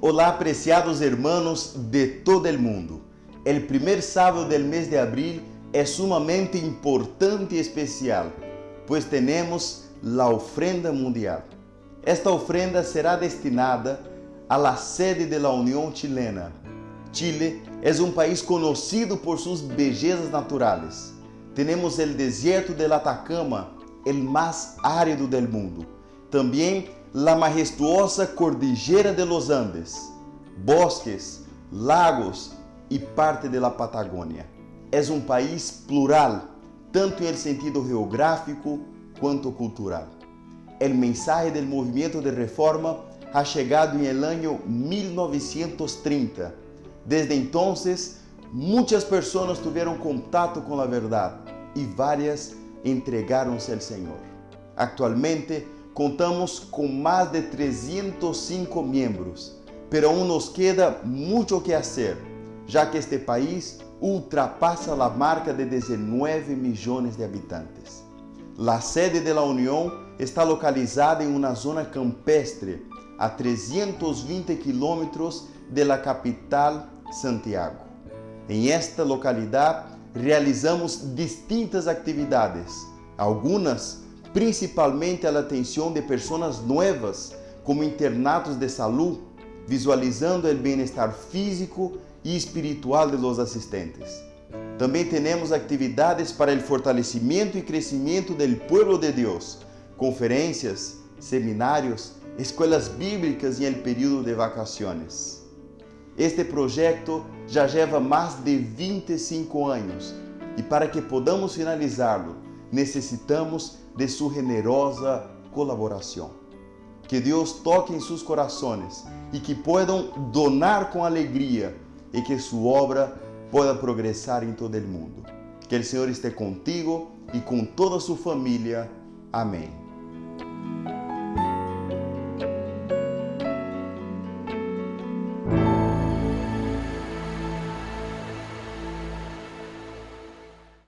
Olá, apreciados hermanos de todo el mundo. El primer sábado del mes de abril es sumamente importante y especial, pues tenemos la ofrenda mundial. Esta ofrenda será destinada a la sede de la Unión Chilena. Chile es un país conocido por sus bellezas naturales. Tenemos el desierto del Atacama, el más árido del mundo. También la majestuosa cordillera de los Andes, bosques, lagos e parte da Patagônia. É um país plural, tanto em sentido geográfico quanto cultural. O mensaje do movimento de reforma ha chegado em el año 1930. Desde entonces, muitas pessoas tiveram contato com a verdade e várias entregaram-se ao Senhor. Actualmente, contamos com mais de 305 membros, pero aún nos queda muito que fazer, já que este país ultrapassa a marca de 19 milhões de habitantes. A sede da União está localizada em uma zona campestre a 320 quilômetros da capital Santiago. Em esta localidade realizamos distintas atividades, algumas principalmente a atenção de pessoas novas, como internatos de saúde, visualizando o bem-estar físico e espiritual de los assistentes. Também temos atividades para o fortalecimento e crescimento do povo de Deus, conferências, seminários, escolas bíblicas em el período de vacaciones. Este projeto já leva mais de 25 anos e para que podamos finalizá-lo, necessitamos de sua generosa colaboração. Que Deus toque em seus corações e que possam donar com alegria e que sua obra possa progressar em todo o mundo. Que o Senhor esteja contigo e com toda sua família. Amém.